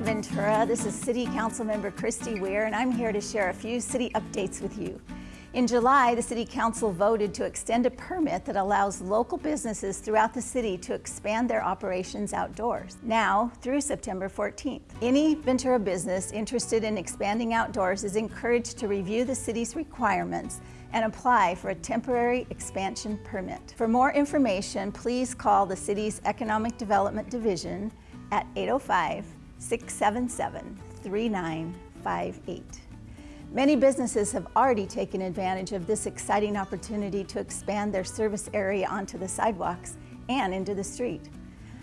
Ventura, this is City Council Member Christy Weir and I'm here to share a few city updates with you. In July, the City Council voted to extend a permit that allows local businesses throughout the city to expand their operations outdoors, now through September 14th. Any Ventura business interested in expanding outdoors is encouraged to review the city's requirements and apply for a temporary expansion permit. For more information, please call the city's Economic Development Division at 805-677-3958. Many businesses have already taken advantage of this exciting opportunity to expand their service area onto the sidewalks and into the street.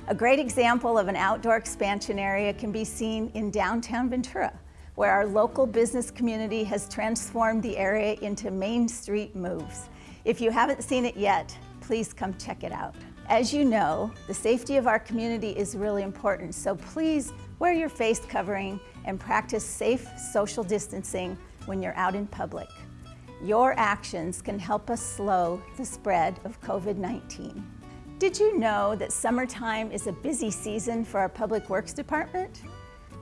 A great example of an outdoor expansion area can be seen in downtown Ventura, where our local business community has transformed the area into Main Street moves. If you haven't seen it yet, please come check it out. As you know, the safety of our community is really important, so please wear your face covering and practice safe social distancing when you're out in public. Your actions can help us slow the spread of COVID-19. Did you know that summertime is a busy season for our Public Works Department?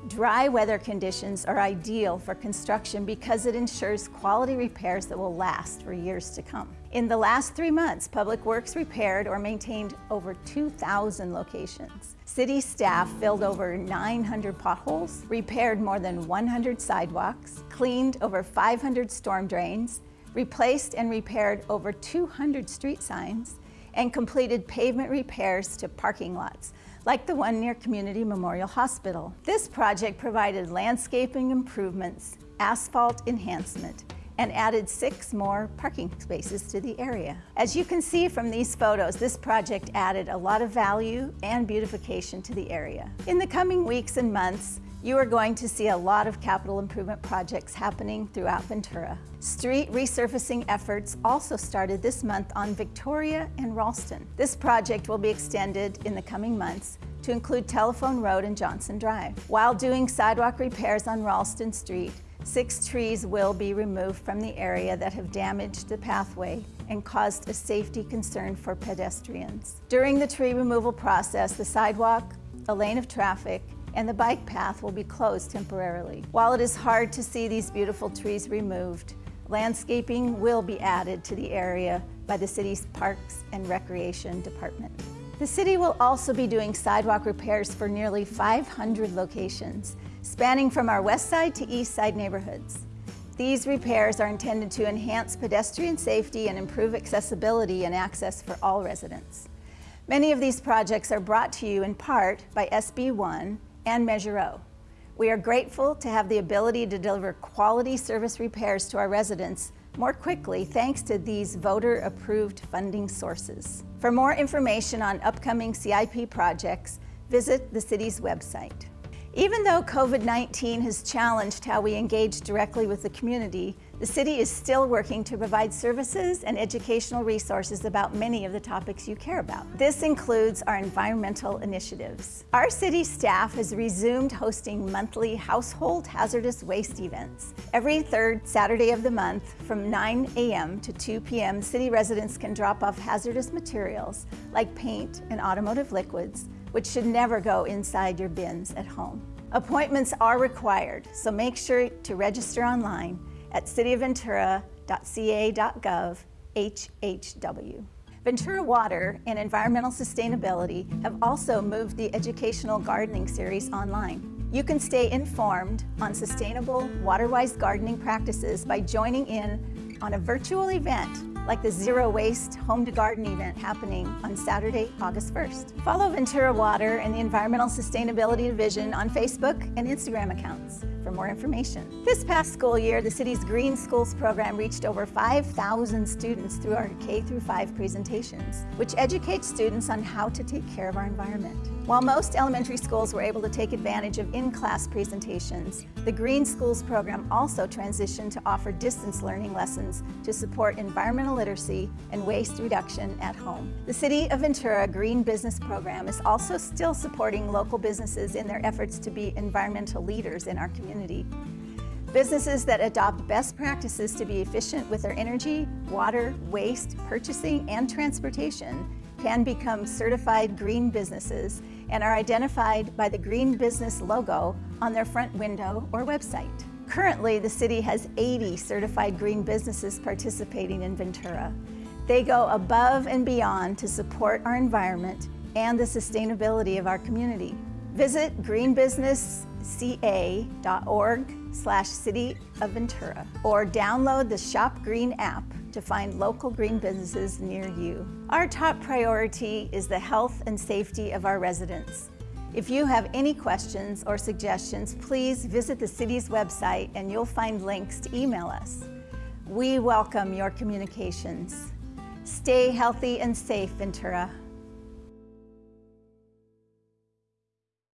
Dry weather conditions are ideal for construction because it ensures quality repairs that will last for years to come. In the last three months, Public Works repaired or maintained over 2,000 locations. City staff filled over 900 potholes, repaired more than 100 sidewalks, cleaned over 500 storm drains, replaced and repaired over 200 street signs, and completed pavement repairs to parking lots, like the one near Community Memorial Hospital. This project provided landscaping improvements, asphalt enhancement, and added six more parking spaces to the area. As you can see from these photos, this project added a lot of value and beautification to the area. In the coming weeks and months, you are going to see a lot of capital improvement projects happening throughout Ventura. Street resurfacing efforts also started this month on Victoria and Ralston. This project will be extended in the coming months to include Telephone Road and Johnson Drive. While doing sidewalk repairs on Ralston Street, six trees will be removed from the area that have damaged the pathway and caused a safety concern for pedestrians. During the tree removal process, the sidewalk, a lane of traffic, and the bike path will be closed temporarily. While it is hard to see these beautiful trees removed, landscaping will be added to the area by the city's Parks and Recreation Department. The city will also be doing sidewalk repairs for nearly 500 locations, spanning from our west side to east side neighborhoods. These repairs are intended to enhance pedestrian safety and improve accessibility and access for all residents. Many of these projects are brought to you in part by SB 1 and Measure O. We are grateful to have the ability to deliver quality service repairs to our residents more quickly thanks to these voter-approved funding sources. For more information on upcoming CIP projects, visit the city's website. Even though COVID-19 has challenged how we engage directly with the community, the city is still working to provide services and educational resources about many of the topics you care about. This includes our environmental initiatives. Our city staff has resumed hosting monthly household hazardous waste events. Every third Saturday of the month from 9 a.m. to 2 p.m., city residents can drop off hazardous materials like paint and automotive liquids which should never go inside your bins at home. Appointments are required, so make sure to register online at cityofventura.ca.gov HHW. Ventura Water and Environmental Sustainability have also moved the Educational Gardening Series online. You can stay informed on sustainable, water-wise gardening practices by joining in on a virtual event like the Zero Waste Home to Garden event happening on Saturday, August 1st. Follow Ventura Water and the Environmental Sustainability Division on Facebook and Instagram accounts for more information. This past school year, the city's Green Schools program reached over 5,000 students through our K through 5 presentations, which educates students on how to take care of our environment. While most elementary schools were able to take advantage of in-class presentations, the Green Schools program also transitioned to offer distance learning lessons to support environmental literacy and waste reduction at home. The City of Ventura Green Business Program is also still supporting local businesses in their efforts to be environmental leaders in our community. Businesses that adopt best practices to be efficient with their energy, water, waste, purchasing, and transportation can become certified green businesses and are identified by the green business logo on their front window or website. Currently, the city has 80 certified green businesses participating in Ventura. They go above and beyond to support our environment and the sustainability of our community. Visit greenbusinessca.org slash City of Ventura or download the Shop Green app to find local green businesses near you. Our top priority is the health and safety of our residents. If you have any questions or suggestions, please visit the city's website and you'll find links to email us. We welcome your communications. Stay healthy and safe, Ventura.